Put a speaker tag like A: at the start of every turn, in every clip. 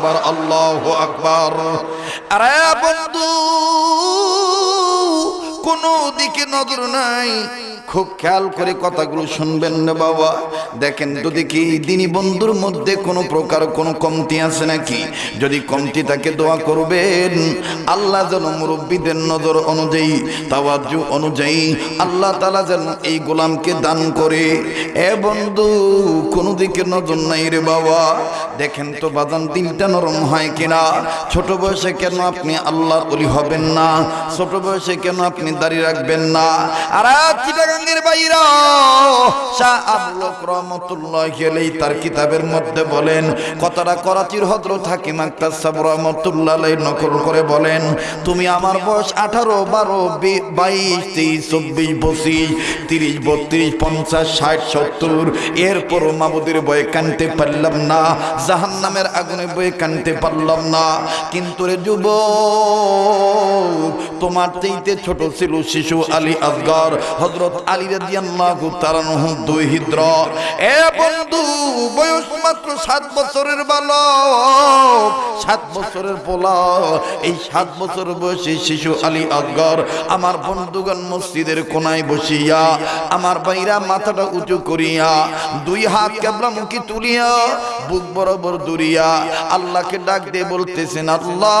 A: আকবার আল্লাহ আকবার। আরে বন্ধু কোনো দিকে নজর নাই। খুব খেয়াল করে কথাগুলো শুনবেন না বাবা। দেখেন তো দেখি দিনী বন্ধুর মধ্যে কোনো প্রকার কোনো কমতি আছে নাকি? যদি কমতি থাকে দোয়া করবেন, আল্লাহ যেন মুরব্বীদের নজর অনুযায়ী তাওয়াজু অনুযায়ী আল্লাহ তালা যেন এই গোলামকে দান করে। এ বন্ধু, কোনো দিকে নজর নাই রে বাবা। দেখেন তো বাদাম দিলটা নরম হয় কিনা? ছোট বয়সে কেন আপনি আল্লাহর অলি হবেন না? ছোট বয়সে কেন আপনি দাঁড়িয়ে রাখবেন না? আর রহমতুল্লাহ গেলেই তার কিতাবের মধ্যে বলেন, কথাটা করাচির সাব রহমতুল্লাহ নকল করে বলেন, তুমি আমার বয়স আঠারো, বারো বাইশ, তেইশ, চব্বিশ, পঁচিশ, তিরিশ, বত্রিশ, পঞ্চাশ, ষাট, সত্তর এরপর মাবুদের বয়ে কানতে পারলাম না জাহান নামের আগুনে বয়ে কানতে পারলাম না। কিন্তু রে যুব তোমার চাইতে ছোট ছিল শিশু আলী আসগর হজরত আলী রাদিয়াল্লাহু তাআলাহু দুই হিদ্র। এ বন্ধু, বয়স মাত্র সাত বছরের বালক। সাত বছরের পোলা এই সাত বছর বয়সী শিশু আলী আসগর আমার বন্ধুগণ মসজিদের কোনায় বসিয়া, আমার বাইরা মাথাটা উঁচু করিয়া, দুই হাত কেবলামুখী তুলিয়া, বুক বরাবর দুরিয়া আল্লাহকে ডাক দিয়ে বলতেছেন, আল্লাহ!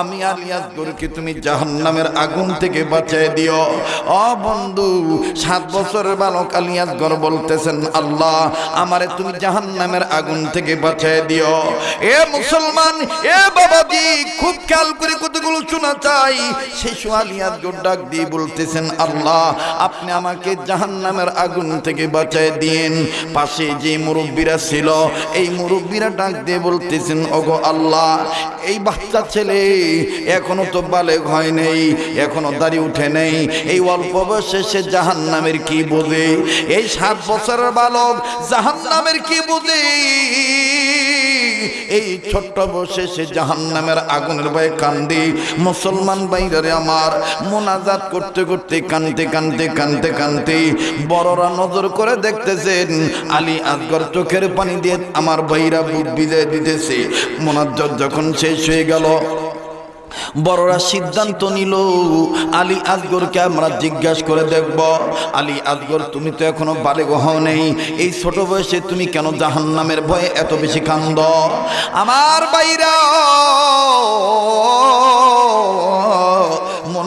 A: আমি আলিয়াস গরুকে তুমি জাহান্নামের আগুন থেকে বাঁচাই দিও। অ বন্ধু, সাত বছরের বালক আলিয়াস গর বলতেছেন, আল্লাহ, আমারে তুমি জাহান্নামের আগুন থেকে বাঁচাই দিও। এ মুসলমান, এ বাবা বাবাজি, খুব খেয়াল করে কতগুলো শোনা চাই। শিশু আলিয়াস গর ডাক দিয়ে বলতেছেন, আল্লাহ, আপনি আমাকে জাহান্নামের আগুন থেকে বাঁচাই দিন পাশে যে মুরব্বীরা ছিল, এই মুরব্বীরা ডাক দিয়ে বলতেছেন, ওগো আল্লাহ, এই বাচ্চা ছেলে এখনও তো বালেগ হয় নেই, এখনও দাড়ি উঠে নেই। এই অল্প বয়সে সে জাহান নামের কি বোঝে? এই সাত বছরের বালক জাহান নামের কি বোঝে? এই ছোট্ট বসে সে জাহান নামের আগুনের ভয়ে কান্দি। মুসলমান বাইরে আমার মোনাজাত করতে করতে কানতে কানতে কানতে কানতে বড়রা নজর করে দেখতেছেন, আলী আসগর চোখের পানি দিয়ে আমার বাইরা বুক বিজয় দিতেছে। মোনাজাত যখন শেষ হয়ে গেল বড়রা সিদ্ধান্ত নিল, আলী আসগরকে আমরা জিজ্ঞাসা করে দেখব। আলী আসগর তুমি তো এখনও বালে হও নেই। এই ছোট বয়সে তুমি কেন জাহান নামের ভয়ে এত বেশি কান্দ? আমার বাইরা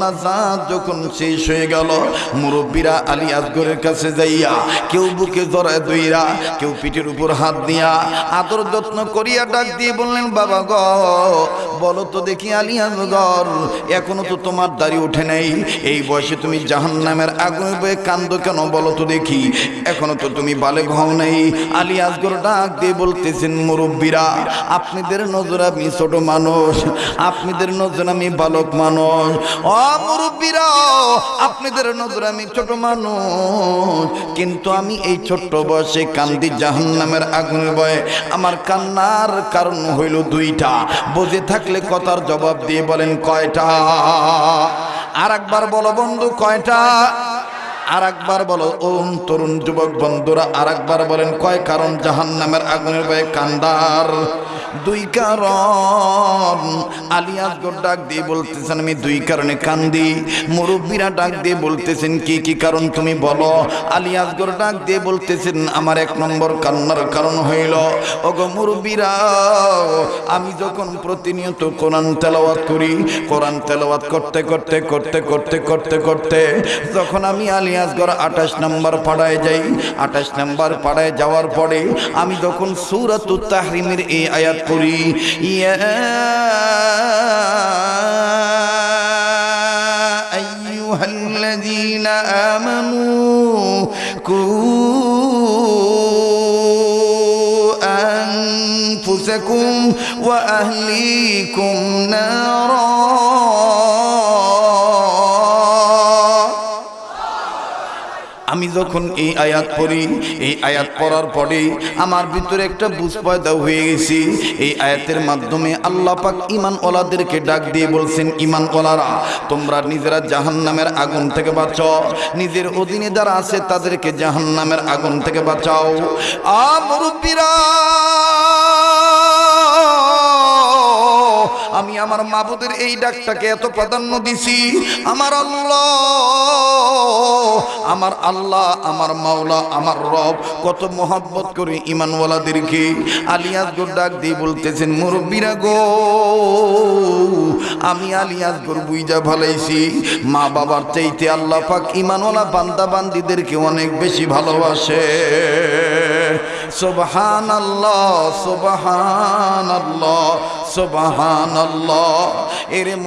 A: মোনাজাত যখন শেষ হয়ে গেল, মুরব্বীরা আলী আসগরের কাছে যাইয়া কেউ বুকে জড়ায় দইরা কেউ পিঠের উপর হাত দিয়া আদর যত্ন করিয়া ডাক দিয়ে বললেন, বাবা গ, বলো তো দেখি আলী আসগর, এখনও তো তোমার দাড়ি ওঠে নাই। এই বয়সে তুমি জাহান নামের আগুন বয়ে কান্দ কেন বলো তো দেখি। এখনও তো তুমি বালে হও নাই। আলী আসগর ডাক দিয়ে বলতেছেন, মুরব্বীরা, আপনাদের নজর আমি ছোট মানুষ, আপনাদের নজর আমি বালক মানুষ। ও মুরব্বীরা, আপনাদের নজর আমি ছোট মানুষ। কিন্তু আমি এই ছোট্ট বয়সে কান্দি জাহান নামের আগুনের বয়ে। আমার কান্নার কারণ হইল দুইটা। বুঝে থাকলে কথার জবাব দিয়ে বলেন, কয়টা? আর একবার বলো বন্ধু, কয়টা? আর একবার বলো ওম তরুণ যুবক বন্ধুরা আর একবার বলেন, কয় কারণ জাহান নামের আগুনের বয়ে কান্দার? দুই কারণ। আলিয়াস গোর ডাক দিয়ে বলতেছেন, আমি দুই কারণে কান্দি। মুরব্বীরা ডাক দিয়ে বলতেছেন, কি কি কারণ তুমি বলো? আলিয়াস গোর ডাক দিয়ে বলতেছেন, আমার এক নম্বর কান্নার কারণ হইল, ওগো মুরব্বীরা, আমি যখন প্রতিনিয়ত কোরআন তেলাওয়াত করি, কোরআন তেলাওয়াত করতে করতে করতে করতে করতে করতে, যখন আমি আলিয়াসগড় আঠাশ নম্বর পাড়ায় যাই, আঠাশ নম্বর পাড়ায় যাওয়ার পরে, আমি যখন সুরাত তাহরিমের এই আয়াত قري يا أيها الذين آمنوا أنفسكم وأهليكم نارا যখন এই আয়াত পড়ি, এই আয়াত পড়ার পরে আমার ভিতরে একটা বুঝ পয়দা হয়ে গেছি। এই আয়াতের মাধ্যমে আল্লাহ পাক ইমান ওলাদেরকে ডাক দিয়ে বলছেন ইমান ওলারা তোমরা নিজেরা জাহান নামের আগুন থেকে বাঁচাও। নিজের অধীনে যারা আছে তাদেরকে জাহান নামের আগুন থেকে বাঁচাও। আ মুরব্বীরা! আমি আমার মাবুদের এই ডাকটাকে এত প্রাধান্য দিছি। আমার আল্লাহ আমার আল্লাহ, আমার মাওলা, আমার রব, কত মোহাব্বত করে ইমানওয়ালাদেরকে আলিয়াসগর ডাক দিয়ে বলতেছেন, মুরব্বীরা গো, আমি আলিয়াসগর বুইজা ভালাইছি। মা বাবার চাইতে আল্লাহ পাক ইমানওয়ালা বান্দা বান্দিদেরকে অনেক বেশি ভালোবাসে। সুবহান আল্লাহ সুবহান আল্লাহ সুবহান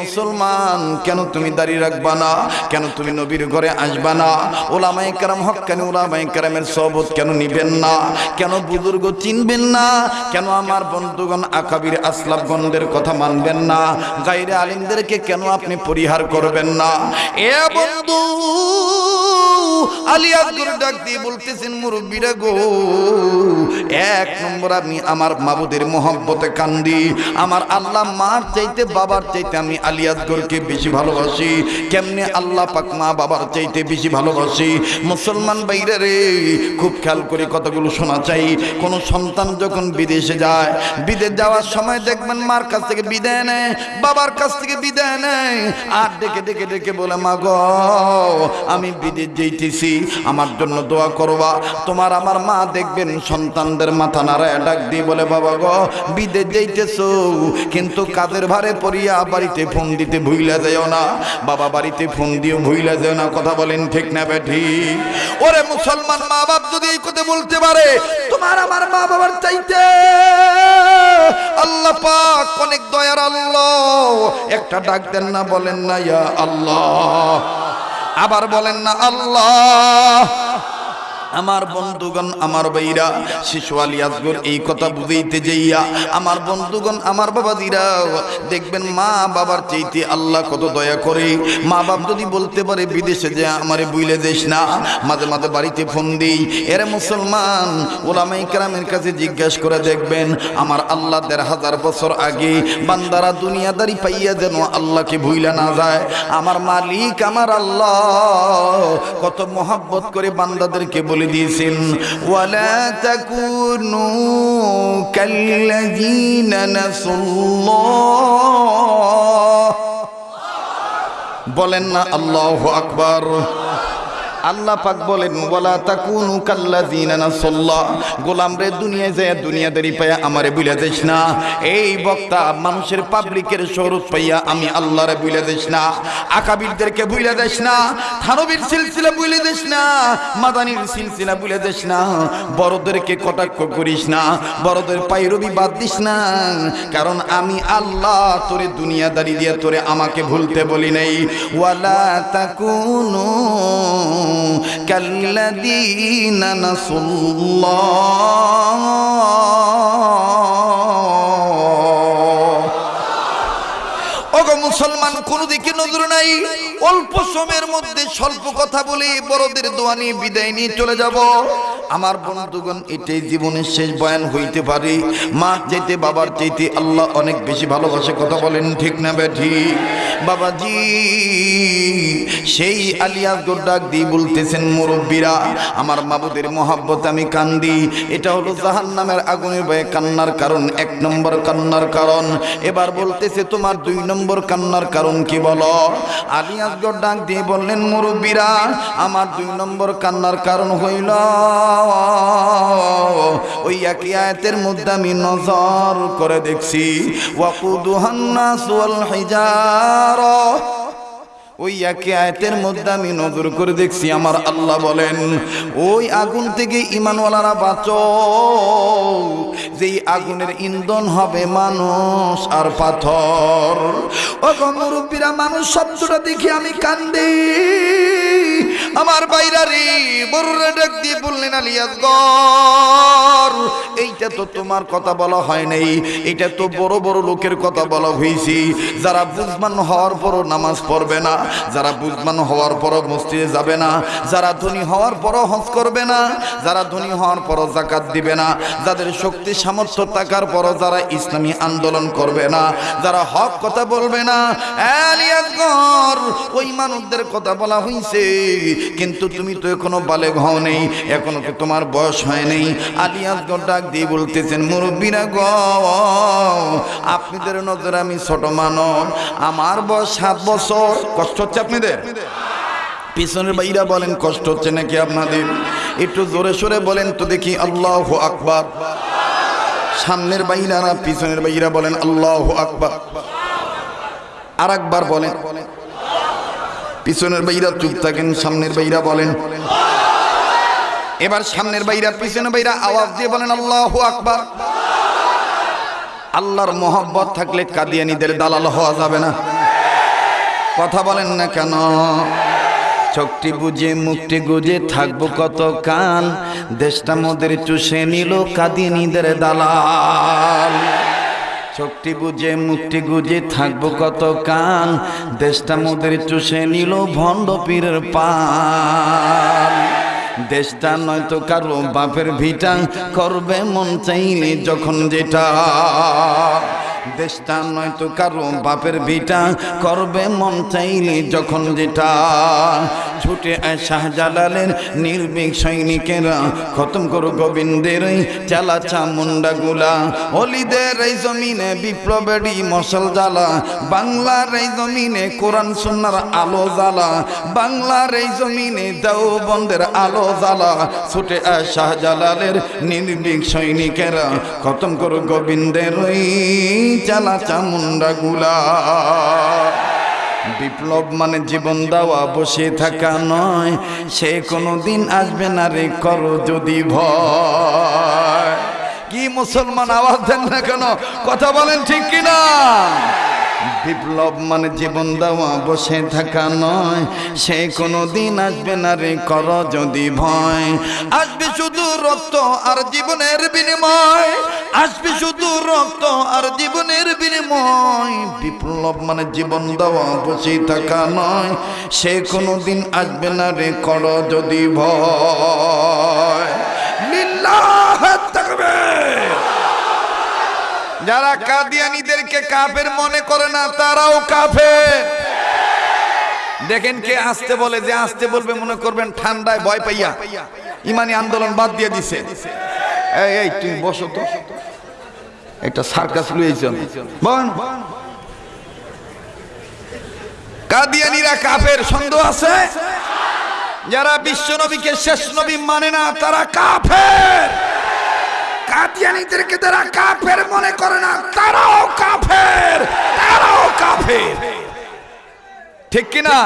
A: মুসলমান, কেন তুমি দাঁড়িয়ে রাখবা না? কেন তুমি নবীর ঘরে আসবা না? ওলামাই কারাম হক কেন ওলামাই কারামের সবত কেন নিবেন না? কেন বুজুর্গ চিনবেন না? কেন আমার বন্ধুগণ আকাবির আসলাফগণদের কথা মানবেন না? গাইরে আলিমদেরকে কেন আপনি পরিহার করবেন না? এ বন্ধু আলিয়াজগুর ডাক দিয়ে বলতেছেন, মুরব্বীরা গো এক নম্বর আমি আমার মাবুদের মোহব্বতে কান্দি। আমার আল্লাহ মার চাইতে, বাবার চাইতে আমি আলিয়াজগরকে বেশি ভালোবাসি। কেমনে আল্লাহ পাক মা বাবার চাইতে বেশি ভালোবাসি? মুসলমান বাইরে রে, খুব খেয়াল করে কতগুলো শোনা চাই। কোন সন্তান যখন বিদেশে যায়, বিদেশ যাওয়ার সময় দেখবেন মার কাছ থেকে বিদায় নেয়, বাবার কাছ থেকে বিদায় নেয়। আর ডেকে ডেকে ডেকে বলে, মা গ, আমি বিদেশ যেতেছি আমার জন্য দোয়া করবা। তোমার আমার মা দেখবেন সন্তানদের মাথা নাড়ায় ডাক দিয়ে বলে, বাবা গো বিদেশ যাইতেছো। কিন্তু কাদের ভারে পড়িয়া বাড়িতে ফোন দিতে ভুইলা যাও না? বাবা বাড়িতে ফোন দিয়ে ভুইলা যাও না। কথা বলেন ঠিক না বেঠি ওরে মুসলমান মা বাপ যদি এই কথা বলতে পারে, তোমার আমার মা বাবার চাইতে আল্লাহ পাক অনেক দয়ার আল্লাহ। একটা ডাক দেন না, বলেন না, ইয়া আল্লাহ। আবার বলেন না, আল্লাহ। আমার বন্ধুগণ, আমার ভাইরা শিশু আলী আসগর এই কথা বুঝাইতে যাইয়া আমার বন্ধুগণ, আমার বাবাদিরা দেখবেন মা বাবার চাইতে আল্লাহ কত দয়া করে। মা বাপ যদি বলতে পারে, বিদেশে যে আমারে বুইলে দেশ না, মাঝে মাঝে বাড়িতে ফোন দিই। এরে মুসলমান ওলামাই কারামের কাছে জিজ্ঞাসা করে দেখবেন, আমার আল্লাহ দেড় হাজার বছর আগে বান্দারা দুনিয়াদারি পাইয়া যেন আল্লাহকে ভুইলা না যায়। আমার মালিক, আমার আল্লাহ, কত মোহাব্বত করে বান্দাদেরকে বলে দিয়েছেন ওয়ালা তাকুনু কাল্লাযীনা নাসুল্লাহ বলেন না আল্লাহু আকবার আল্লাহ পাক বলেন, ওয়ালা তাকুনু কাল্লাযিনা নাসাল্লাহ গোলাম রে, দুনিয়ায় যায় দুনিয়াদারি পায়া আমারে বুইলা দিস না। এই বক্তা মানুষের পাবলিকের শরৎ পাইয়া আমি আল্লাহরে বুইলা দিস না। আকাবিরদেরকে বুইলা দিস না। থানবীর সিলসিলা বুইলা দিস না। মাদানির সিলসিলা বুইলা দিস না। বড়দেরকে কটাক্ষ করিস না। বড়দের পাইরবি বাদ দিস না। কারণ আমি আল্লাহ তোরে দুনিয়াদারি দিয়ে তোরে আমাকে ভুলতে বলি নাই। ওয়ালা তাকুনু كالذين نسوا الله ওগো মুসলমান কোন দিকে নজর নাই অল্প সময়ের মধ্যে স্বল্প কথা বলে বড়দের দোয়া নিয়ে বিদায় নিয়ে চলে যাব আমার বন্ধুগণ এটাই জীবনের শেষ বয়ান হইতে পারে মা যেতে বাবার চাইতে আল্লাহ অনেক বেশি ভালোবাসে কথা বলেন ঠিক না ব্যাঠি বাবাজি, সেই আলিয়াস ডাক দিয়ে বলতেছেন মুরব্বীরা, আমার মাবুদের মহাব্বত আমি কান্দি। এটা হলো জাহান নামের আগুনের ভয়ে কান্নার কারণ, এক নম্বর কান্নার কারণ। এবার বলতেছে, তোমার দুই নম্বর কান্নার কারণ কি বলো? আলিয়াসগড় ডাক দিয়ে বললেন, মুরব্বীরা, আমার দুই নম্বর কান্নার কারণ হইল, ওই একই আয়াতের মধ্যে আমি নজর করে দেখছি। ওয়াকুদুহান্নাস ওয়াল ওই একে আয়াতের মধ্যে আমি নজর করে দেখছি, আমার আল্লাহ বলেন, ওই আগুন থেকে ইমানওয়ালারা বাঁচ। যেই আগুনের ইন্ধন হবে মানুষ আর পাথর। ও মুরব্বীরা, মানুষ শব্দটা দেখি আমি কান্দি। আমার বাইরারি বড়রে ডাক দিয়ে বললেন আলিয়াস গর এইটা তো তোমার কথা বলা হয় নাই, এটা তো বড় বড় লোকের কথা বলা হয়েছে। যারা বুঝমান হওয়ার পরও নামাজ পড়বে না, যারা বুঝমান হওয়ার পরও মসজিদে যাবে না, যারা ধনী হওয়ার পরও হজ করবে না, যারা ধনী হওয়ার পরও জাকাত দিবে না, যাদের শক্তি, সামর্থ্য থাকার পরও যারা ইসলামী আন্দোলন করবে না, যারা হক কথা বলবে না ওই মানুষদের কথা বলা হইছে। কিন্তু তুমি তো এখনও বালেগ হও নেই, এখনও তো তোমার বয়স হয় নেই। আলিয়াসগর ডাক দিয়ে বলতেছেন, মুরব্বীরা গ, আপনাদের নজরে আমি ছোট মানব আমার বয়স সাত বছর, কষ্ট হচ্ছে আপনাদের? পিছনের বাইরা বলেন, কষ্ট হচ্ছে নাকি আপনাদের? একটু জোরে সোরে বলেন তো দেখি, আল্লাহ আকবার। সামনের বাইরারা পিছনের বাইরা বলেন, আল্লাহ আকবার। আর একবার বলেন পিছনের বাইরা চুপ থাকেন, সামনের বাইরা বলেন, এবার সামনের বাইরা, পিছনের বাইরা আওয়াজ দিয়ে বলেন, আল্লাহ আকবার। আল্লাহর মোহব্বত থাকলে কাদিয়ানিদের দালাল হওয়া যাবে না। কথা বলেন না কেন? চোখটি বুঝে, মুখটি গুজে থাকব কত কান দেশটা মোদের চুষে নিল কাদিনীদের দালাল। চোখটি বুঝে, মুখটি গুজে থাকব কত কান দেশটা মোদের চুষে নিল ভণ্ড পীরের পান দেশটা নয়তো কারও বাপের ভিটা করবে মন চাইলে যখন যেটা। দেশটা নয়তো কারও বাপের ভিটা করবে মন চাইলে যখন যেটা। ছুটে আয় শাহজালালের নির্ভীক সৈনিকেরা। খতম করো গোবিন্দের ওই চালা চামুন্ডা গুলা অলিদের এই জমিনে বিপ্লবেরই মশাল জ্বালা। বাংলার এই জমিনে কোরআন সুন্নার আলো জ্বালা। বাংলার এই জমিনে দাও বন্ধের আলো জ্বালা। ছুটে আয় শাহজালালের নির্ভীক সৈনিকেরা। খতম করো গোবিন্দের ওই চালা চামুন্ডা গুলা বিপ্লব মানে জীবন দেওয়া, বসে থাকা নয়। সে কোনো দিন আসবে না রে, করো যদি ভয়। কি মুসলমান আওয়াজ দেন না কেন? কথা বলেন ঠিক কিনা? বিপ্লব মানে জীবন দেওয়া, বসে থাকা নয়। সে কোনো দিন আসবে না রে, কর যদি ভয়। আসবে শুধু রক্ত আর জীবনের বিনিময়। আসবে শুধু রক্ত আর জীবনের বিনিময়। বিপ্লব মানে জীবন দেওয়া, বসে থাকা নয়। সে কোনো দিন আসবে না রে, কর যদি ভয়। লিল্লাহ, তাকবীর। যারা কাদিয়ানিদেরকে কাফের মনে করে না, তারাও কাফের। দেখেন কে আসতে বলে, যে আসতে বলবে মনে করবেন ঠান্ডায় ভয় পাইয়া। ইমানি আন্দোলন বাদ দিয়ে দিছে। এই এই, তুমি বসো তো। একটা সার্কাস লুয়েছেন বল কাদিয়ানিরা কাফের, সন্দেহ আছে? যারা বিশ্ব নবীকে শেষ নবী মানে না, তারা কাফের। কাদিয়ানিদেরকে তারা কাফের মনে করে না, তারাও কাফের তারাও কাফের। ঠিক কিনা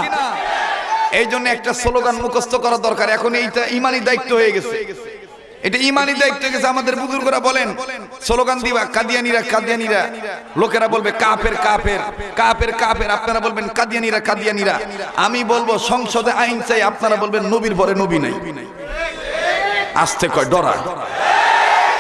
A: এই জন্য একটা স্লোগান মুখস্থ করা দরকার। এখন এইটা ইমানি দায়িত্ব হয়ে গেছে। এটা ইমানি দায়িত্ব গেছে। আমাদের বুজুর্গরা বলেন, স্লোগান দিবা, কাদিয়ানিরা কাদিয়ানিরা। লোকেরা বলবে, কাফের কাফের কাফের কাফের। আপনারা বলবেন, কাদিয়ানিরা কাদিয়ানিরা। আমি বলব, সংসদে আইন চাই, আপনারা বলবেন, নবীর পরে নবী নাই। আসতে কয়, ডরা।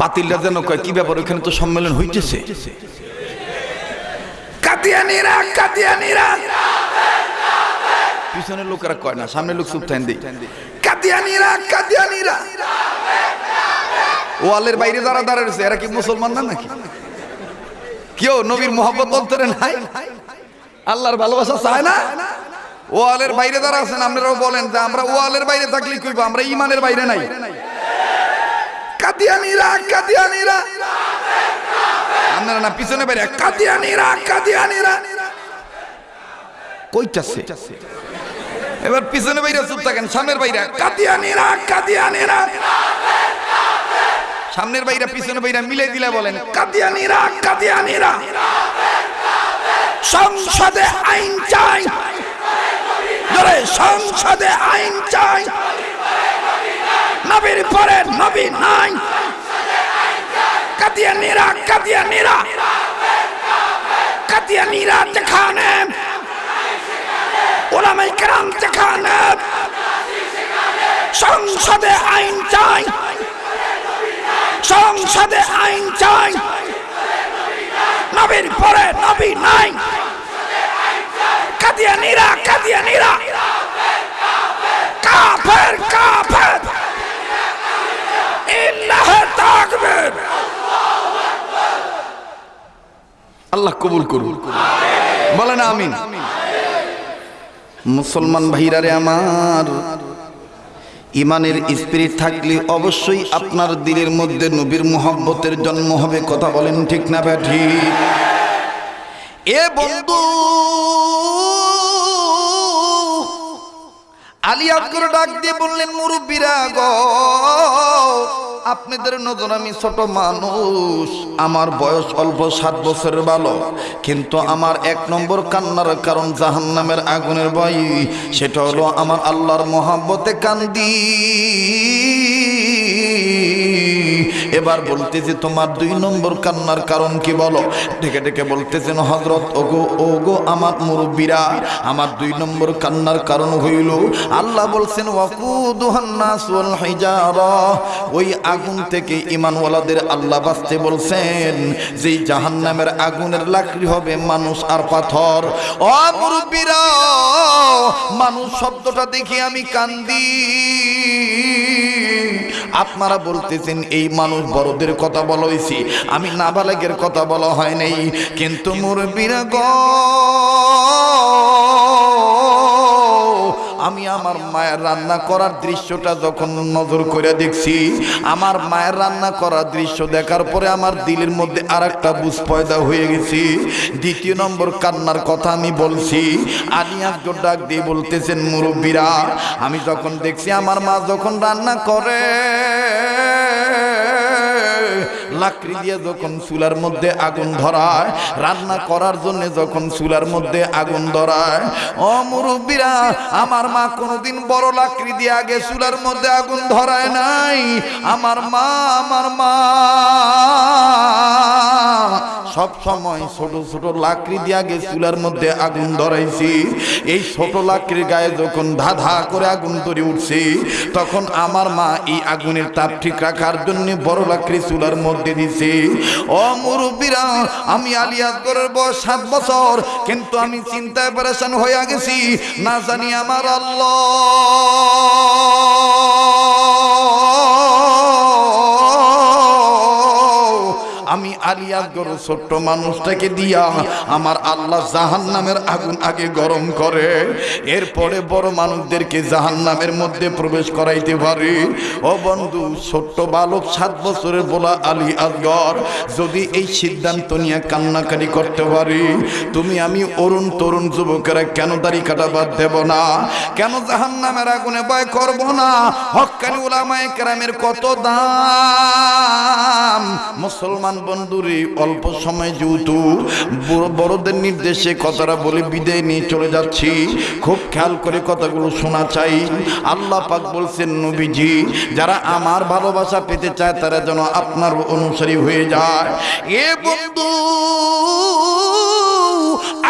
A: বাতিলরা যেন কয়, কি ব্যাপার ওখানে তো সম্মেলন হইতেছে? পিছনের লোকেরা কয় না লোক চুপ ওয়ালের বাইরে যারা দাঁড়াচ্ছে এরা কি মুসলমান না নাকি? কেউ নবীর মোহাম্মত অন্তরে নাই? আল্লাহর ভালোবাসা চায় না? ওয়ালের বাইরে যারা আছেন, আপনারাও বলেন যে, আমরা ওয়ালের বাইরে থাকলে কইব, আমরা ইমানের বাইরে নাই। কাদিয়ানিরা কাদিয়ানিরা। আপনারা না পিছনে বাইরে। কাদিয়ানিরা কাদিয়ানিরা। কইতাছে। এবার পিছনে বাইরা চুপ থাকেন, সামনের বাইরা। কাদিয়ানিরা কাদিয়ানিরা। সামনের বাইরা, পিছনে বাইরা মিলে দিলে বলেন, কাদিয়ানিরা কাদিয়ানিরা। সংসদে আইন চাই। সংসদে আইন চাই। নবীর পরে নবী নাই। কাদিয়ানিরা কাদিয়ানিরা কাদিয়ানিরা যেখানে। ওলামাই কেরাম যেখানে। সংসদে আইন চাই। সংসদে আইন চাই। নবীর পরে নবী নাই। কাদিয়ানিরা কাদিয়ানিরা কাফের কাফের ইল্লাহ তাকবীর আল্লাহ কবুল করুন। বলেন আমিন। মুসলমান ভাইরারে আমার, ইমানের স্পিরিট থাকলে অবশ্যই আপনার দিলের মধ্যে নবীর মোহাব্বতের জন্ম হবে, কথা বলেন ঠিক না ব্যাঠি? এ বন্ধু আলিয়াত ডাক দিয়ে বললেন, মুরব্বীরা গ, আপনাদের নজর আমি ছোট মানুষ। আমার বয়স অল্প, সাত বছরের ভালো। কিন্তু আমার এক নম্বর কান্নার কারণ জাহান নামের আগুনের ভয়। সেটা হলো আমার আল্লাহর মহাব্বতে কান্দি। এবার বলতেছে তোমার দুই নম্বর কান্নার কারণ কি বলো? ডেকে ডেকে বলতেছেন হজরত ওগো ওগো আমার মুরব্বীরা, আমার দুই নম্বর কান্নার কারণ হইল, আল্লাহ বলছেন ওই আগুন থেকে ইমানওয়ালাদের আল্লাহ বাঁচতে বলছেন, যেই জাহান্নামের আগুনের লাকড়ি হবে মানুষ আর পাথর। ও মুরব্বীরা, মানুষ শব্দটা দেখি আমি কান্দি। আপনারা বলতেছেন, এই মানুষ বড়দের কথা বলা হয়েছে। আমি নাবালেগের কথা বলা হয় নাই। কিন্তু মুরব্বীরা গ আমি আমার মায়ের রান্না করার দৃশ্যটা যখন নজর করে দেখছি, আমার মায়ের রান্না করার দৃশ্য দেখার পরে আমার দিলের মধ্যে আর একটা বুঝ পয়দা হয়ে গেছি। দ্বিতীয় নম্বর কান্নার কথা আমি বলছি আলিয়াস ডাক দিয়ে বলতেছেন, মুরব্বীরা, আমি যখন দেখছি আমার মা যখন রান্না করে লাকড়ি দিয়ে যখন চুলার মধ্যে আগুন ধরায়, রান্না করার জন্য যখন চুলার মধ্যে আগুন ধরায়, ও মুরব্বীরা, আমার মা কোনোদিন বড় লাকড়ি দিয়ে আগে চুলার মধ্যে আগুন ধরায় নাই। আমার মা আমার মা। সব সময় ছোট ছোট লাকড়ি দিয়ে আগে চুলার মধ্যে আগুন ধরাইছি। এই ছোট লাকড়ির গায়ে যখন ধা ধা করে আগুন ধরে উঠছে, তখন আমার মা এই আগুনের তাপ ঠিক রাখার জন্য বড় লাকড়ি চুলার মধ্যে দিছে। ও মুরব্বীরা, আমি আলিয়াসগরের বয়স সাত বছর, কিন্তু আমি চিন্তায় পরেশান হয়ে গেছি। না জানি আমার আল্লাহ। আমি আলিয়াসগর ছোট্ট মানুষটাকে দিয়া আমার আল্লাহ জাহান নামের আগুন আগে গরম করে। এরপরে বড় মানুষদেরকে জাহান নামের মধ্যে প্রবেশ করাইতে পারে। ও বন্ধু, ছোট্ট বালক সাত বছরের বলা আলী আসগর যদি এই সিদ্ধান্ত নিয়ে কান্নাকারি করতে পারি, তুমি আমি অরুণ তরুণ যুবকেরা কেন দাড়ি কাটা বাদ দেব না? কেন জাহান নামের আগুনে ভয় করব না? হকানি ওলামায়ে কেরামের কত দাম? মুসলমান বন্ধুরে অল্প সময় যেহেতু বড়- বড়দের নির্দেশে কথাটা বলে বিদায় নিয়ে চলে যাচ্ছি। খুব খেয়াল করে কথাগুলো শোনা চাই। আল্লাহ পাক বলছেন, নবীজি, যারা আমার ভালোবাসা পেতে চায়, তারা যেন আপনার অনুসারী হয়ে যায়। এ বন্ধু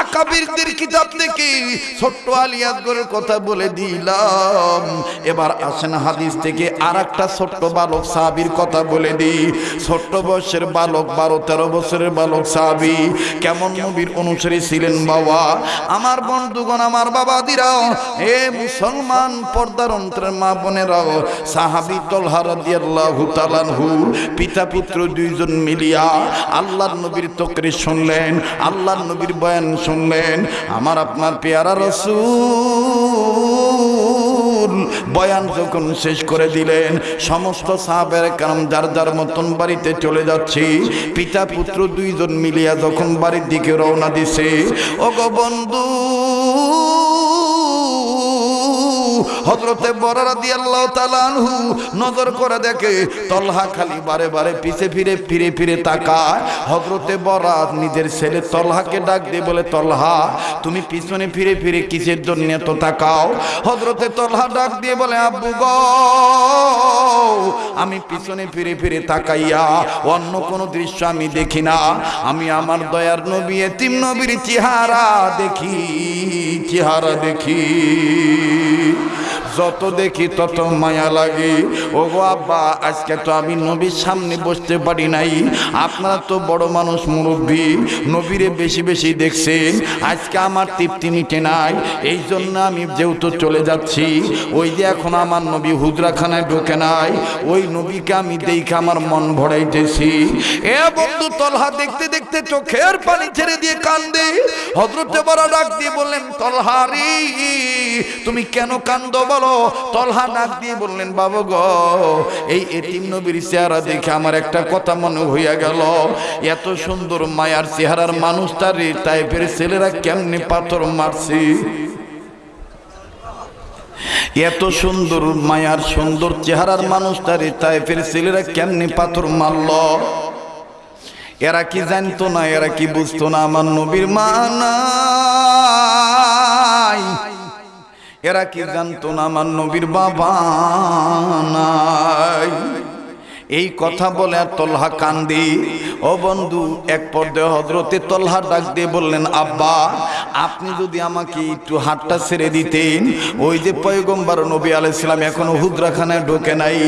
A: আকাবিরদের কিতাব থেকে ছোট্ট আলিয়াসগরের কথা বলে দিলাম। এবার আসেন হাদিস থেকে আর একটা ছোট্ট বালক সাহাবির কথা বলে দিই। ছোট্ট বয়সের বালক, বারো তেরো বছরের বালক সাহাবি। কেমন নবীর অনুসারী ছিলেন বাবা? আমার বন্ধুগণ, আমার বাবা দিরাও এ মুসলমান পর্দার অন্তরের মা বোনেরাও, সাহাবি তলহা রাদিয়াল্লাহু তাআলাহু পিতা পুত্র দুইজন মিলিয়া আল্লাহর নবীর তকরি শুনলেন, আল্লাহর নবীর বয়ান শুনলেন, আমার আপনার পেয়ারা রসুল। বয়ান যখন শেষ করে দিলেন, সমস্ত সাহাবের কারণ যার যার মতন বাড়িতে চলে যাচ্ছি, পিতা পুত্র দুইজন মিলিয়া যখন বাড়ির দিকে রওনা দিছে ও গো বন্ধু হজরতে বরারা দিয়ে আল্লাহ তালানহু নজর করে দেখে, তলহা খালি বারে বারে পিছে ফিরে ফিরে ফিরে তাকায়। হজরতে বরাত নিজের ছেলে তলহাকে ডাক দিয়ে বলে, তলহা, তুমি পিছনে ফিরে ফিরে কিসের জন্য এত তাকাও? হজরতে তলহা ডাক দিয়ে বলে, আব্বু গ, আমি পিছনে ফিরে ফিরে তাকাইয়া অন্য কোনো দৃশ্য আমি দেখি না। আমি আমার দয়ার নবী, এতিম নবীর চেহারা দেখি চেহারা দেখি। যত দেখি তত মায়া লাগে। ও গো আব্বা, আজকে তো আমি নবীর সামনে বসতে পারি নাই। আপনারা তো বড় মানুষ মুরব্বী, নবীরে বেশি বেশি দেখছেন। আজকে আমার তৃপ্তি মিটে নাই। এই জন্য আমি যেহেতু চলে যাচ্ছি, ওই যে এখন আমার নবী হুজরাখানায় ঢোকে নাই, ওই নবীকে আমি দেখে আমার মন ভরাইতেছি। এ বন্ধু তলহা, দেখতে দেখতে চোখের পানি ছেড়ে দিয়ে কান্দে। হজরতে বড় ডাক দিয়ে বললেন তলহারি তুমি কেন কান্দ বলো? তলহা ডাক দিয়ে বললেন, বাবু গো, এই এতিম নবীর চেহারা দেখে আমার একটা কথা মনে হইয়া গেল। এত সুন্দর মায়ার চেহারার মানুষটারে টাইপের ছেলেরা কেমনে পাথর মারছে? এত সুন্দর মায়ার সুন্দর চেহারার মানুষটারে টাইপের ছেলেরা কেমনে পাথর মারল? এরা কি জানতো না, এরা কি বুঝতো না? আমার নবীর মা নাই। এরা কি জানতো না আমার নবীর বাবা নাই? এই কথা বলে আর কান্দি। ও বন্ধু, এক পর্যায়ে হজরতে তলহা ডাক দিয়ে বললেন, আব্বা, আপনি যদি আমাকে একটু হাতটা ছেড়ে দিতেন, ওই যে পয়গম্বর নবী আলাইসালাম এখনও হুদ্রাখানায় ঢোকে নাই,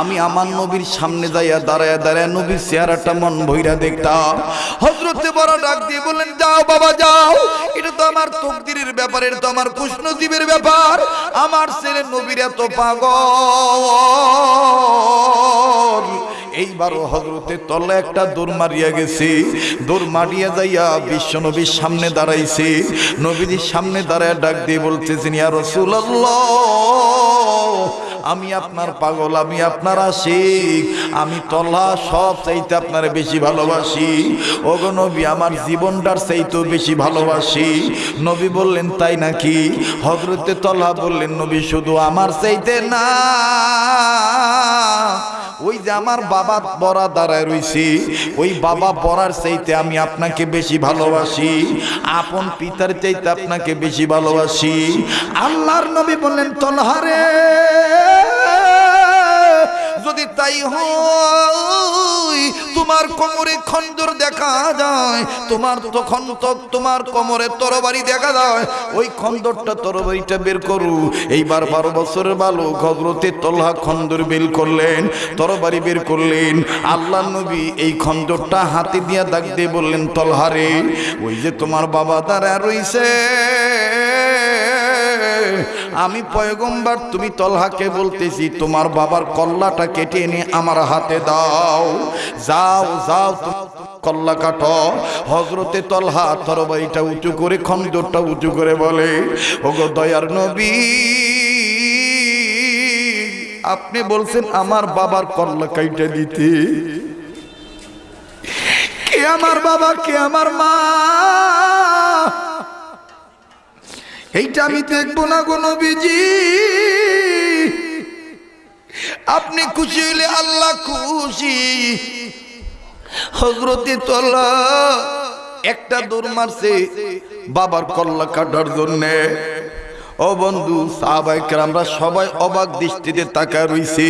A: আমি আমার নবীর সামনে যাইয়া দাঁড়ায় দাঁড়ায় নবীর চেহারাটা মন ভৈরা দেখতাম। হজরতে বড় ডাক দিয়ে বললেন, যাও বাবা, যাও, এটা তো আমার তকদিরের ব্যাপার, এটা তো আমার কুষ্ণজীবের ব্যাপার, আমার ছেলে নবীর এত পাগল। এইবারও হজরতে তলে একটা দৌড় মারিয়া গেছি দৌড় মারিয়া যাইয়া বিশ্ব নবীর সামনে দাঁড়াইছে। নবীজির সামনে দাঁড়ায় ডাক দিয়ে বলতেছেন, ইয়া আমি আপনার পাগল, আমি আপনার আশিক, আমি তল্লা সব চাইতে আপনার বেশি ভালোবাসি। ওগো নবী, আমার জীবনটার চাইতেও বেশি ভালোবাসি। নবী বললেন, তাই নাকি? হজরতে তল্লা বললেন, নবী, শুধু আমার চাইতে না। ওই যে আমার বাবা বড়া দাঁড়ায় রয়েছি ওই বাবা বড়ার চাইতে আমি আপনাকে বেশি ভালোবাসি, আপন পিতার চাইতে আপনাকে বেশি ভালোবাসি। আল্লাহর নবী বললেন তলহারে যদি তাই হয়, তোমার কোমরে খঞ্জর দেখা যায়, তোমার তো খন্দক তোমার কোমরে তরবারি দেখা যায়। ওই খন্দরটা তরবারিটা বের করু। এইবার বারো বছরের বালক হজরতে তল্হা খন্দর বের করলেন, তরবারি বের করলেন। আল্লাহ নবী এই খন্দরটা হাতে দিয়া দাগ দিয়ে বললেন তলহারে ওই যে তোমার বাবা তারা রইছে। আমি পয়গম্বার, তুমি তলহাকে বলতেছি, তোমার বাবার কল্লাটা কেটে এনে আমার হাতে দাও। যাও যাও কল্লা কাটো। হজরতে তলহা তরবারিটা উঁচু করে, খন্দরটা উঁচু করে বলে, ওগো দয়ার নবী, আপনি বলছেন আমার বাবার কল্লা কাইটা দিতে। কে আমার বাবা, কে আমার মা? এইটা আমি দেখব না গো নবীজি। আপনি খুশি হইলে আল্লাহ খুশি। হজরতি তল্লা একটা দৌড় মারছে বাবার কল্লা কাটার জন্যে। ও বন্ধু সাহাবাইকার আমরা সবাই অবাক দৃষ্টিতে তাকায় রইছি।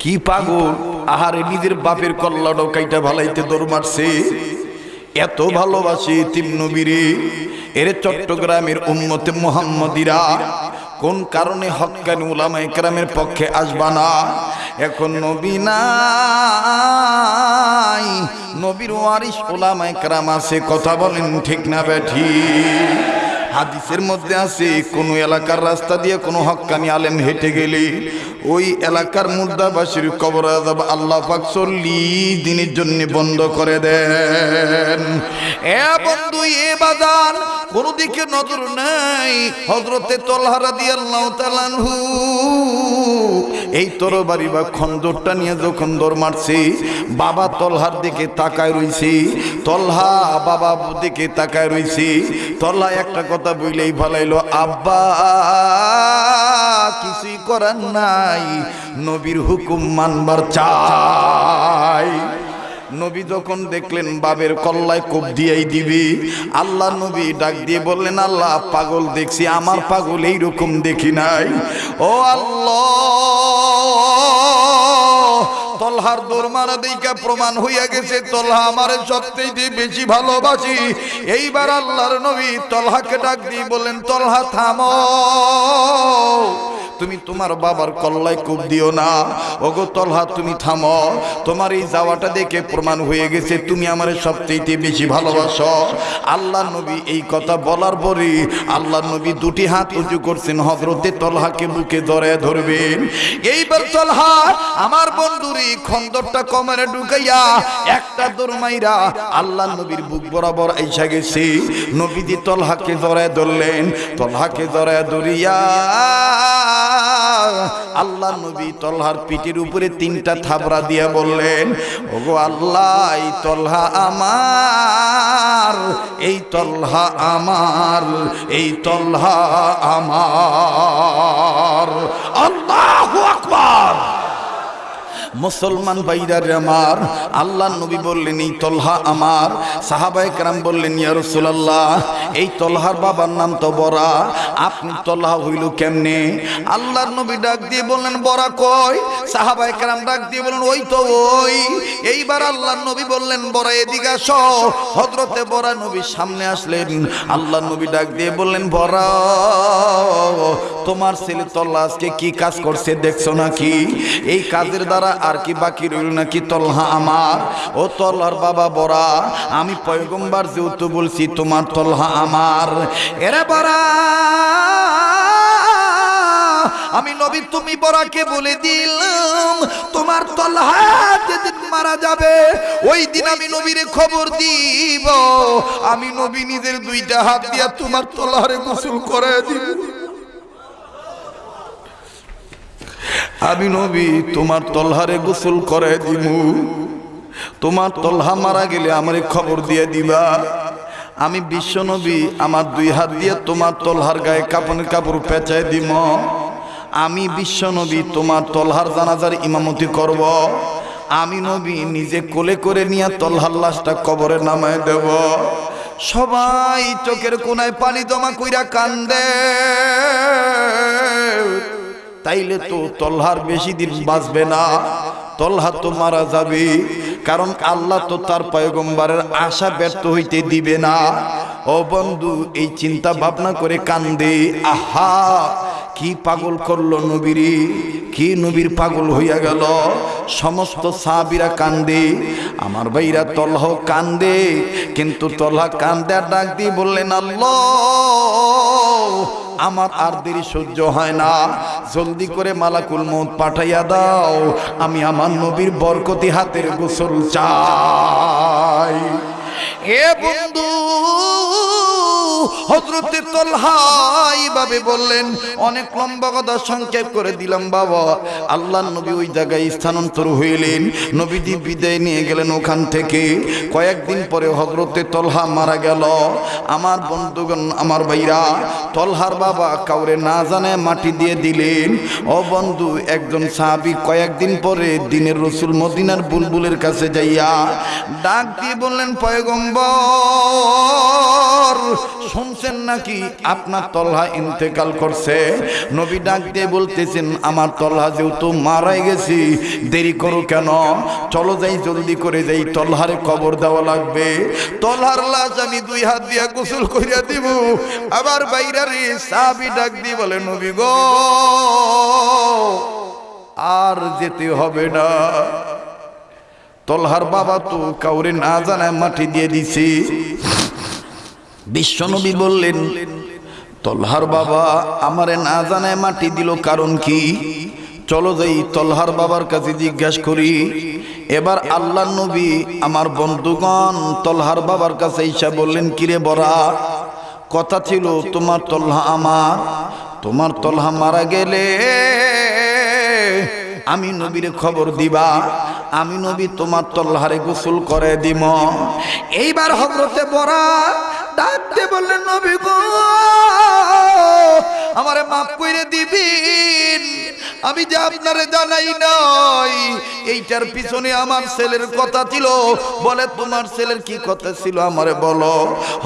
A: কি পাগল, আহারে নিজের বাপের কল্লা ডকাইটা ভালাইতে দৌড় মারছে। এত ভালোবাসি তিম নবীরে। এর চট্টগ্রামের উম্মতে মোহাম্মদিরা কোন কারণে হকানি উলামা একরামের পক্ষে আসবা না? এখন নবী নাই, নবীর ওয়ারিস ওলামা একরাম আছে, কথা বলেন ঠিক না ব্যাঠি হাদিসের মধ্যে আছে, কোন এলাকার রাস্তা দিয়ে কোনো হক্কানি আলেম হেঁটে গেলে ওই এলাকার মুর্দাবাসীর কবর আজাব আল্লাহ পাক চল্লিশ দিনের জন্য বন্ধ করে দেন। এ বন্ধু, এ বাজার কোন নজর নাই। হজরতে তলহারা দিয়ে আল্লাহ তালানহু এই তরবারি বা খন্দরটা নিয়ে যখন দৌড় মারছে, বাবা তলহার দিকে তাকায় রইছে, তলহা বাবা দিকে তাকায় রইছে, তলহা একটা কথা কথা বইলেই ভালাইলো, আব্বা, কিছুই করার নাই। নবীর হুকুম মানবার চাই। নবী যখন দেখলেন বাবের কল্লায় কোপ দিয়েই দিবি, আল্লাহ নবী ডাক দিয়ে বললেন, আল্লাহ, পাগল দেখছি, আমার পাগল এইরকম দেখি নাই। ও আল্লাহ তলহার দৌড় মারা দিকা প্রমাণ হইয়া গেছে, তলহা আমার সবচেয়ে বেশি ভালোবাসি। এইবার আল্লাহর নবী তলহাকে ডাক দিয়ে বললেন, তলহা থামো। তুমি তোমার বাবার কল্লায় কূপ দিও না। ওগো তলহা, তুমি থামো। তোমার এই যাওয়াটা দেখে প্রমাণ হয়ে গেছে, তুমি আমার সবচেয়ে বেশি ভালোবাসো। আল্লাহ নবী এই কথা বলার পরে আল্লাহ নবী দুটি হাত উঁচু করছেন হজরতে তলহাকে বুকে ধরে ধরবেন। এইবার তলহা, আমার বন্ধুরি খন্দরটা কমারে ঢুকাইয়া একটা দরমাইরা আল্লাহ নবীর বুক বরাবর আইসা গেছে। নবীজি তলহাকে ধরে ধরলেন, তলহাকে ধরে ধরিয়া আল্লাহ নবী তলহার পিঠের উপরে তিনটা থাবরা দিয়া বললেন, ওগো আল্লাহ, এই তলহা আমার, এই তলহা আমার, এই তলহা আমার। আল্লাহ আকবার। মুসলমান ভাইরার আমার, আল্লাহ নবী বললেন, এই তলহা আমার। সাহাবাই কারাম বললেন, ইয়া রাসূলুল্লাহ, এই তলহার বাবার নাম তো বরা। আপনি তলহা হইল কেমনে? আল্লাহর নবী ডাক দিয়ে বললেন, বরা কয় সাহাবাই কারাম ডাক দিয়ে বললেন, ওই তো ওই। এইবার আল্লাহর নবী বললেন, বরা, এদিকে আসো। হযরতে বরা নবী সামনে আসলেন। আল্লাহর নবী ডাক দিয়ে বললেন, বরা, তোমার ছেলে তল্লা আজকে কি কাজ করছে দেখছ নাকি? এই কাজের দ্বারা আর কি বাকি রইল নাকি? তলহা আমার। ও তলহার বাবা বড়া, আমি পয়গম্বার যেহেতু বলছি, তোমার তলহা আমার। এরে বড়া, আমি নবী, তুমি বড়াকে বলে দিলাম, তোমার তলহা যেদিন মারা যাবে, ওই দিন আমি নবীরে খবর দিব। আমি নবী নিজের দুইটা হাত দিয়া তোমার তলহারে গোসল করে দিব। আমি নবী, তোমার তলহারে গোসল করে দিমু। তোমার তলহা মারা গেলে আমারে খবর দিয়ে দিবা। আমি বিশ্ব নবী, আমার দুই হাত দিয়ে তোমার তলহার গায়ে কাপড়ের কাপড় পেঁচায় দিম। আমি বিশ্ব নবী, তোমার তলহার জানাজার ইমামতি করব। আমি নবী, নিজে কোলে করে নিয়ে তলহার লাশটা কবরে নামায় দেব। সবাই চোখের কোনায় পানি জমা কইরা কান্দে। তাইলে তো তলহার বেশি দিন বাঁচবে না। তলহা তো মারা যাবে। কারণ আল্লাহ তো তার পায়গম্বারের আশা ব্যর্থ হইতে দিবে না। ও বন্ধু, এই চিন্তা ভাবনা করে কান্দে। আহা! কি পাগল করল নবীরি? কি নবীর পাগল হইয়া গেল? সমস্ত সাবিরা কান্দে। আমার ভাইরা তলহ কান্দে। কিন্তু তলহা কান্দে ডাক দিয়ে বললেন, আল্লাহ, আমার আর দেরি সহ্য হয় না। জলদি করে মালাকুল মত পাঠাইয়া দাও। আমি আমার নবীর বরকতি হাতের গোসল চাই। এ বন্ধু হজরতে তলহা এইভাবে বললেন, অনেক লম্বা কথা সংক্ষেপ করে দিলাম বাবা। আল্লাহ নবী ওই জায়গায় স্থানান্তর হইলেন, নবীজি বিদায় নিয়ে গেলেন ওখান থেকে। কয়েকদিন পরে হজরতে তলহা মারা গেল। আমার বন্ধুগণ, আমার ভাইরা, তলহার বাবা কাউরে না জানে মাটি দিয়ে দিলেন। ও বন্ধু, একজন সাহাবি কয়েকদিন পরে দিনের রসুল মদিনার বুলবুলের কাছে যাইয়া ডাক দিয়ে বললেন, পয়গম্বর শুনছেন নাকি? আপনার তলহা ইন্তেকাল করছে। নবী ডাক দিয়ে বলতেছেন, আমার তলহা যেহেতু মারাই গেছি, দেরি করো কেন? চলো যাই, জলদি করে যাই, তলহারে কবর দেওয়া লাগবে। তলহার লাশ আমি দুই হাত দিয়া গোসল করিয়া দিব। আবার বাইরা রে সাবি ডাক দিয়ে বলে, নবী গো, আর যেতে হবে না। তলহার বাবা তো কাউরে না জানায় মাটি দিয়ে দিছি। বিশ্বনবী বললেন, তলহার বাবা আমারে না মাটি দিল কারণ কি? চলো যাই তলহার বাবার কাছে জিজ্ঞাসা করি। এবার আল্লাহ নবী আমার বন্ধুগণ তলহার বাবার কাছে ইসা বললেন, কিরে বরা কথা ছিল তোমার তলহা আমার, তোমার তলহা মারা গেলে আমি নবীর খবর দিবা, আমি নবী তোমার তল্লাহারে গোসল করে দিম। এইবার হজরতে বড়া ডাকতে বললেন, নবী গো, আমারে মাপ কইরে দিবি আমি যে আপনারে জানাই নাই, এইটার পিছনে আমার ছেলের কথা ছিল। বলে, তোমার ছেলের কি কথা ছিল আমারে বলো?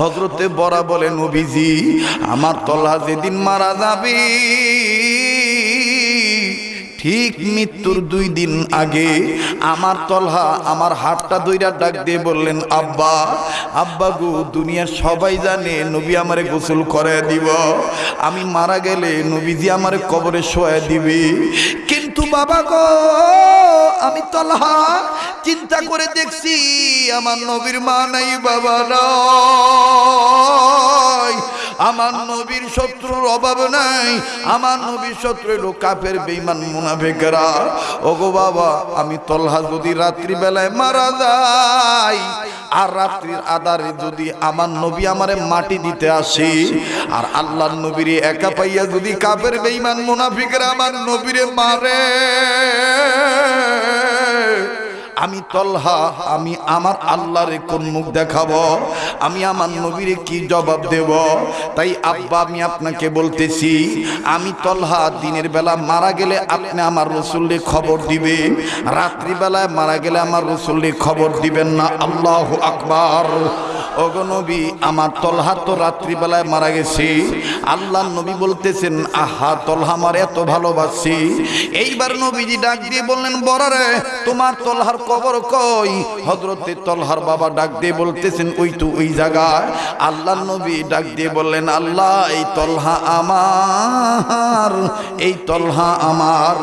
A: হজরতে বরা বলে, নবীজি, আমার তলা যেদিন মারা যাবে ঠিক মৃত্যুর দুই দিন আগে আমার তলহা আমার হাতটা দইরা ডাক দিয়ে বললেন, আব্বা আব্বা গো, দুনিয়ার সবাই জানে নবী আমারে গোসল করে দিব। আমি মারা গেলে নবীজি আমারে কবরে শোয়া দিবে। কিন্তু বাবা গো, আমি তলহা চিন্তা করে দেখছি আমার নবীর মা নাই, বাবা নাই। আমার নবীর শত্রুর অভাব নাই। আমার নবীর শত্রু এলো কাপের বেইমান মুনাফেকরা। ওগো বাবা, আমি তলহা যদি রাত্রিবেলায় মারা যাই, আর রাত্রির আধারে যদি আমার নবী আমারে মাটি দিতে আসে, আর আল্লাহর নবীরে একা পাইয়া যদি কাপের বেইমান মুনাফিকরা আমার নবীরে মারে আমি তলহা, আমি আমার আল্লাহরে কোন মুখ দেখাবো? আমি আমার নবীরে কি জবাব দেব? তাই আব্বা, আমি আপনাকে বলতেছি, আমি তলহা দিনের বেলা মারা গেলে আপনি আমার রসুল্লে খবর দিবে। রাত্রিবেলায় মারা গেলে আমার রসুল্লে খবর দিবেন না। আল্লাহ আকবার। ওগো আমার তলহা তো রাত্রিবেলায় মারা গেছে। আল্লাহ নবী বলতেছেন, আহা, তলহা আমার এত ভালোবাসি। এইবার নবীজি ডাক দিয়ে বললেন বরারে তোমার তলহার কবর কই? হজরতে তলহার বাবা ডাক দিয়ে বলতেছেন, ওই তো ওই জায়গায়। আল্লাহ নবী ডাক দিয়ে বললেন, আল্লাহ, এই তলহা আমার, এই তলহা আমার।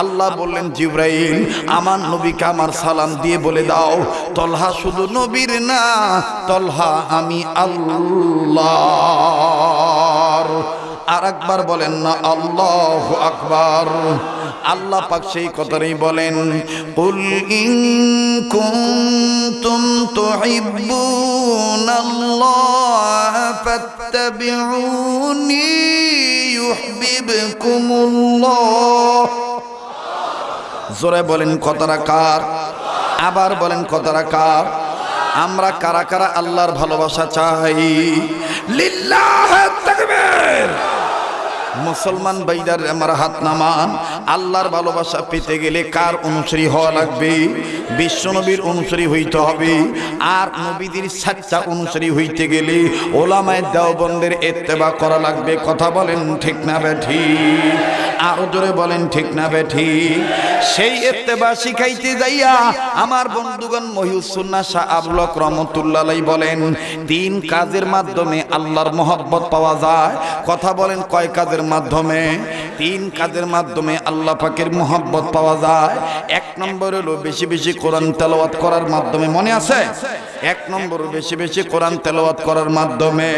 A: আল্লাহ বললেন, জিব্রাইল, আমার নবীকে আমার সালাম দিয়ে বলে দাও, তলহা শুধু নবীর না, তলহা আমি আল্লাহ আর একবার বলেন না, আল্লাহ আকবার। আল্লাহ পাক সেই কথাই বলেন, কুল ইন কুনতুম তুহিব্বুনাল্লাহ ফাত্তাবিউনি ইউহিব্বুকুমুল্লাহ। জোরে বলেন, কথাটা কার? আবার বলেন, কথাটা কার? আমরা কারা কারা আল্লাহর ভালোবাসা চাই? লিল্লাহ তাকবীর। মুসলমান বাইদার আমার হাত নামান, আল্লাহর ভালোবাসা পেতে গেলে কার অনুসারী হওয়া লাগবে? বিশ্বনবীর অনুসারী হইতে হবে। আর নবীদের সাচ্চা অনুসারী হইতে গেলে ওলামায় দেওবন্দের এত্তেবা করা লাগবে। কথা বলেন ঠিক না বেঠি? আরও জোরে বলেন ঠিক না বেঠি? সেই এত্তেবা শিখাইতে যাইয়া আমার বন্ধুগণ মহিউসুন্না শাহ আবলক রহমতুল্লাহ বলেন তিন কাজের মাধ্যমে আল্লাহর মহব্বত পাওয়া যায়। কথা বলেন কয় কাজের মাধ্যমে, তিন কাজের মাধ্যমে আল্লাহ পাকের মহব্বত পাওয়া যায়। এক নম্বর হলো বেশি বেশি কোরআন তেলাওয়াত করার মাধ্যমে মনে আছে? এক নম্বর বেশি বেশি কোরআন তেলাওয়াত করার মাধ্যমে,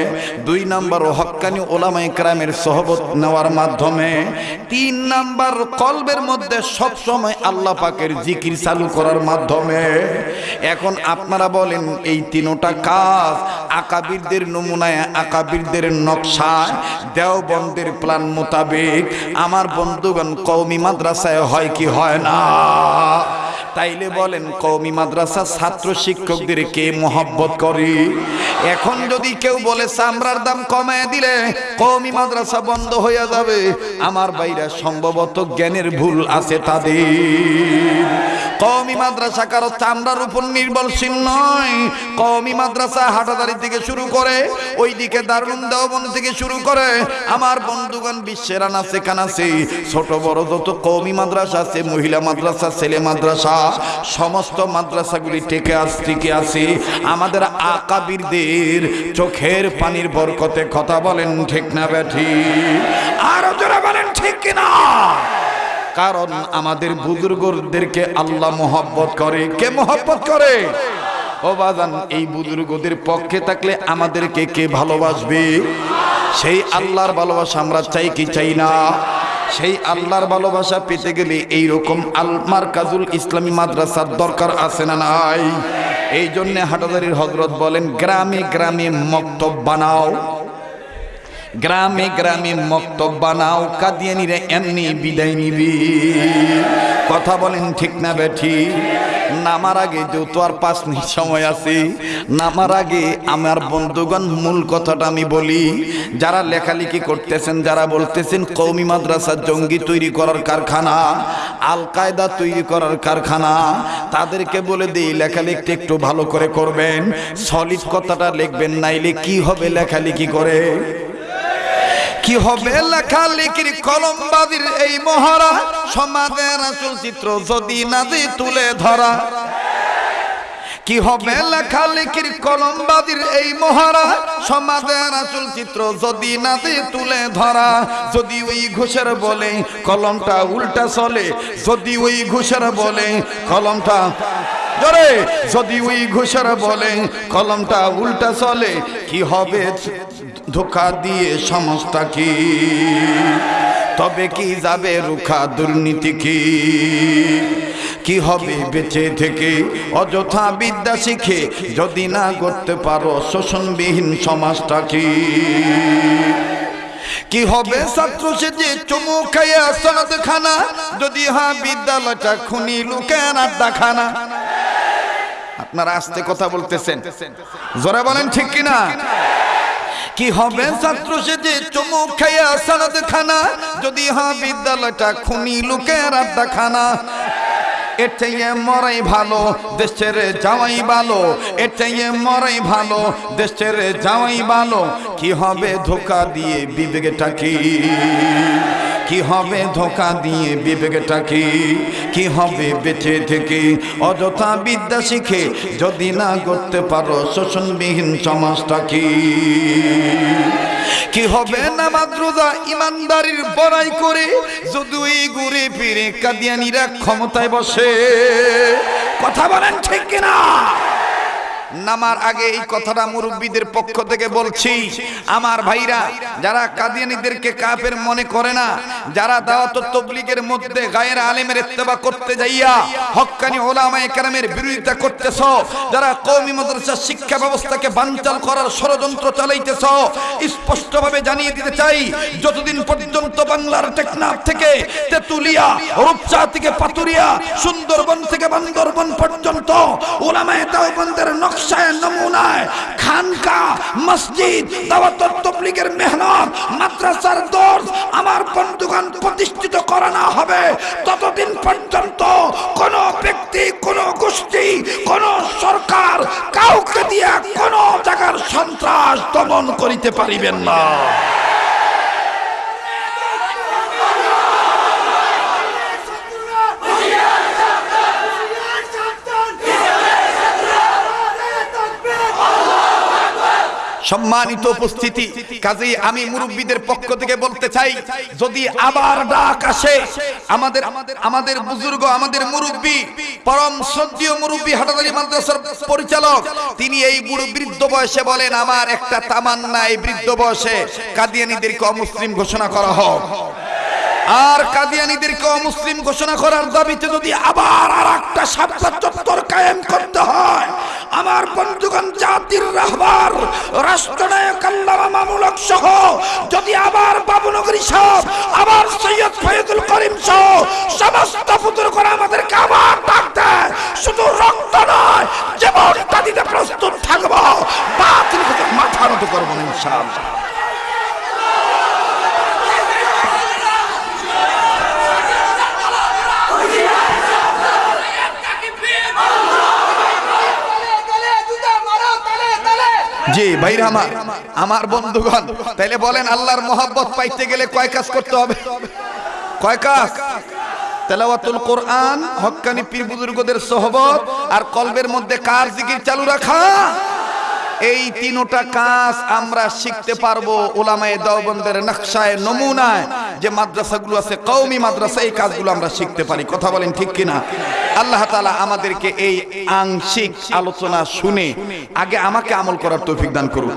A: দুই নম্বর হক্কানি ওলামা ইকরামের সহবত নেওয়ার মাধ্যমে, তিন নম্বর কলবের মধ্যে সব সময় আল্লাহ পাকের জিকির চালু করার মাধ্যমে। এখন আপনারা বলেন, এই তিনোটা কাজ আকাবিরদের নমুনায়, আকাবিরদের নকশায়, দেওবন্দের প্ল্যান মোতাবেক, আমার বন্ধুগণ কৌমি মাদ্রাসায় হয় কি হয় না? তাইলে বলেন কৌমি মাদ্রাসা ছাত্র শিক্ষকদের কে মহব্বত করি? এখন যদি কেউ বলে, চামড়ার দাম কমায় দিলে কৌমি মাদ্রাসা বন্ধ হয়ে যাবে। আমার বাইরা সম্ভবত জ্ঞানের ভুল আছে তাদের। কওমি মাদ্রাসা কারও চামড়ার উপর নির্ভরশীল নয়। কওমি মাদ্রাসা হাটাদারি থেকে শুরু করে, ওইদিকে দারুণ দেওবন থেকে শুরু করে। আমার বন্ধুগণ, বিশ্বের আনাচে কানাচে, ছোট বড় যত কওমি মাদ্রাসা আছে, মহিলা মাদ্রাসা, ছেলে মাদ্রাসা সমস্ত মাদ্রাসাগুলি টেকে আস, টিকে আছে। আমাদের আকাবিরদের চোখের পানির বরকতে কথা বলেন ঠিক না ব্যাঠি? আরও জোরে বলেন ঠিক কিনা? কারণ আমাদের বুজুর্গদেরকে আল্লাহ মোহব্বত করে। কে মোহব্বত করে? ও বাজান, এই বুজুর্গদের পক্ষে থাকলে আমাদেরকে কে ভালোবাসবে? সেই আল্লাহর ভালোবাসা আমরা চাই কি চাই না? সেই আল্লাহর ভালোবাসা পেতে গেলে এই রকম আলমার কাজুল ইসলামী মাদ্রাসার দরকার আছে না নাই? এই জন্য হাটাদারির হজরত বলেন, গ্রামে গ্রামে মক্তব বানাও। গ্রামে গ্রামে মক্তব বানাও কাদিয়ানিরা এমনি বিদায় নিবি। কথা বলেন ঠিক না বেঠি? নামার আগে যেহেতু আর পাঁচ মিনিট সময় আছে, নামার আগে আমার বন্ধুগণ মূল কথাটা আমি বলি, যারা লেখালেখি করতেছেন, যারা বলতেছেন কৌমি মাদ্রাসা জঙ্গি তৈরি করার কারখানা আল কায়দা তৈরি করার কারখানা, তাদেরকে বলে দিই লেখালেখি একটু ভালো করে করবেন, সলিড কথাটা লিখবেন, নাইলে কি হবে লেখালেখি করে? কি হবে? লেখালেখির কলমবাদীর এই মহারা সমাজের আসল চিত্র যদি না দিয়ে তুলে ধরা। কি হবে? লেখালেখির কলমবাদীর এই মহারা সমাজের আসল চিত্র যদি না দিয়ে তুলে ধরা। যদি ওই ঘুষের বলে কলমটা উল্টা চলে যদি ওই ঘুষের বলে কলমটা জোরে যদি ওই ঘুষের বলে কলমটা উল্টা চলে কি হবে? ধোকা দিয়ে সমস্তা কি? তবে কি যাবে রুখা দুর্নীতি কি? কি হবে বেঁচে থেকে? অযথা বিদ্যা শিখে যদি না করতে পারো শোষণবিহীন সমাজটা কি? কি হবে ছাত্র সেজে চুমু খাইয়া সনদ খানা যদি হা বিদ্যালয়টা খুনি লুকের আড্ডা খানা আপনারা আস্তে কথা বলতেছেন। জোরে বলেন ঠিক কিনা? কি হবে? ছাত্র সেজে চমুক খাইয়া সারাদ খানা। যদি হা বিদ্যালয়টা খুনি লোকের আড্ডা খানা এর চাইয়ে মরাই ভালো দেশের যাওয়াই ভালো। এর চাইয়ে মরাই ভালো দেশের যাওয়াই ভালো। কি হবে ধোকা দিয়ে বিবেকটা কি? কি হবে ধোকা দিয়ে বিবেকটা কি কি হবে বেঁচে থেকে? অযথা বিদ্যা শিখে যদি না করতে পারো শোষণবিহীন সমাজটা কি কি হবে না মাদ্রুদা ইমানদারির বড়াই করে? যদি ঘুরে ফিরে কাদিয়ানিরা ক্ষমতায় বসে। কথা বলেন ঠিক কিনা? নামার আগে এই কথাটা মুরব্বীদের পক্ষ থেকে বলছি। আমার ভাইরা, যারা কাদিয়ানিদেরকে কাফের মনে করে না, যারা দাওয়াত তবলিগের মধ্যে গায়ের আলেমের ইত্তেবা করতে যাইয়া হক্কানি ওলামায়ে কেরামের বিরোধিতা করতেছ, যারা কওমি মাদ্রাসা শিক্ষা ব্যবস্থাকে বানচাল করার ষড়যন্ত্র চালাইতেছ, স্পষ্টভাবে জানিয়ে দিতে চাই, যতদিন পর্যন্ত বাংলার টেকনাফ থেকে তেতুলিয়া রূপচা থেকে পাতুরিয়া, সুন্দরবন থেকে বান্দরবন পর্যন্ত ওলামায়ে দেওবন্দের নকশায় নমুনায় খানকা মসজিদ তবলিগের মেহনত, মাদ্রাসার দর্স আমার বন্ধুগণ প্রতিষ্ঠিত করা না হবে। ততদিন পর্যন্ত কোন ব্যক্তি, কোন গোষ্ঠী, কোন সরকার কাউকে দিয়ে কোন জায়গার সন্ত্রাস দমন করিতে পারিবেন না। সম্মানিত উপস্থিতি। কাজেই আমি মুরব্বীদের পক্ষ থেকে বলতে চাই, যদি আবার ডাক আসে, আমাদের আমাদের বুজুর্গ, আমাদের মুরব্বী, পরম শ্রদ্ধীয় মুরব্বী হাটাদারি মাদ্রাসার পরিচালক, তিনি এই বুড়ো বৃদ্ধ বয়সে বলেন, আমার একটা তামান্না এই বৃদ্ধ বয়সে কাদিয়ানিদেরকে অমুসলিম ঘোষণা করা হোক। আর কাদিয়ানিদেরকে অমুসলিম ঘোষণা করার দাবিতে যদি আবার আর একটা সাপ্তাহ চত্বর কায়েম করতে হয় আমার বন্ধুগণ, জাতির রাহবার, রাষ্ট্রনায়ক আল্লামা সহ, যদি আবার বাবুনগরী সাহেব, আবার সৈয়দ ফয়দুল করিম সহ, সমস্ত পুত্র করে আমাদেরকে আবার ডাক দেয়, শুধু রক্ত নয় জীবনটা দিতে প্রস্তুত থাকব, বাতিল মাথা নত করব ইনশাআল্লাহ। জি ভাইরা আমার আমার বন্ধুগণ, তাইলে বলেন আল্লাহর মহব্বত পাইতে গেলে কয় কাজ করতে হবে? কয় কাজ? তেলাওয়াতুল কোরআন হক্কানি পীর আর কলবের মধ্যে কার জিকির চালু রাখা? এই তিনটা কাজ আমরা শিখতে পারব ওলামায় দেওবন্দের নকশায়, নমুনায় যে মাদ্রাসাগুলো আছে কৌমি মাদ্রাসা, এই কাজগুলো আমরা শিখতে পারি। কথা বলেন ঠিক কিনা? আল্লাহ তালা আমাদেরকে এই আংশিক আলোচনা শুনে আগে আমাকে আমল করার তৌফিক দান করুন।